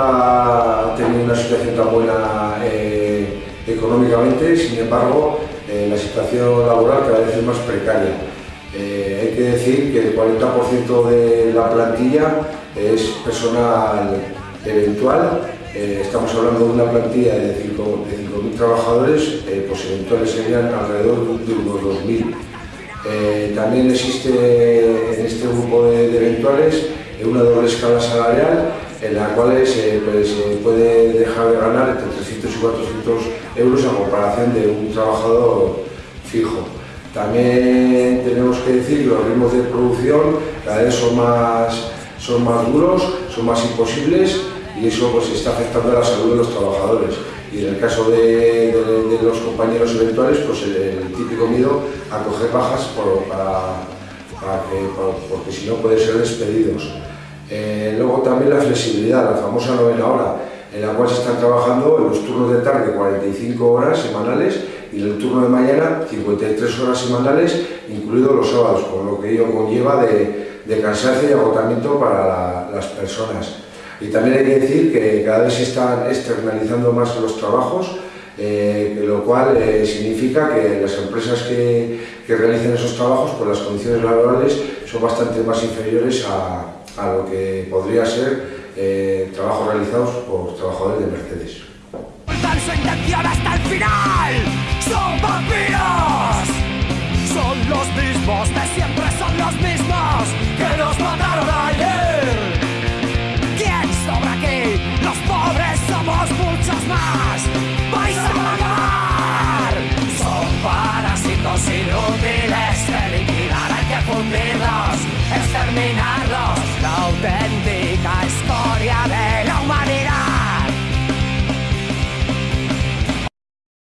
ha tenido una situación tan buena eh, económicamente, sin embargo, eh, la situación laboral cada vez es más precaria. Eh, hay que decir que el 40% de la plantilla es personal eventual. estamos hablando de una plantilla de 5.000 trabajadores, pues eventuales serían alrededor de unos 2.000. también existe en este grupo de eventuales una doble escala salarial en la cual se, pues, puede dejar de ganar entre 300 y 400 euros a comparación de un trabajador fijo. También tenemos que decir que los ritmos de producción cada vez son más, son más duros, son más imposibles y eso pues, está afectando a la salud de los trabajadores. Y en el caso de, los compañeros eventuales, pues el, típico miedo a coger bajas para, porque si no pueden ser despedidos. Eh, luego también la flexibilidad, la famosa novena hora, en la cual se están trabajando en los turnos de tarde 45 horas semanales y en el turno de mañana 53 horas semanales, incluidos los sábados, con lo que ello conlleva de, de cansancio y agotamiento para las personas. Y también hay que decir que cada vez se están externalizando más los trabajos, eh, lo cual eh, significa que las empresas que, que realicen esos trabajos, pues las condiciones laborales son bastante más inferiores a, a lo que podría ser eh, trabajos realizados por trabajadores de Mercedes.